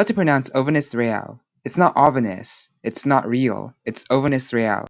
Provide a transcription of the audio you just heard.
How to pronounce Ovenis Real? It's not Ovenis. It's not real. It's Ovenis Real.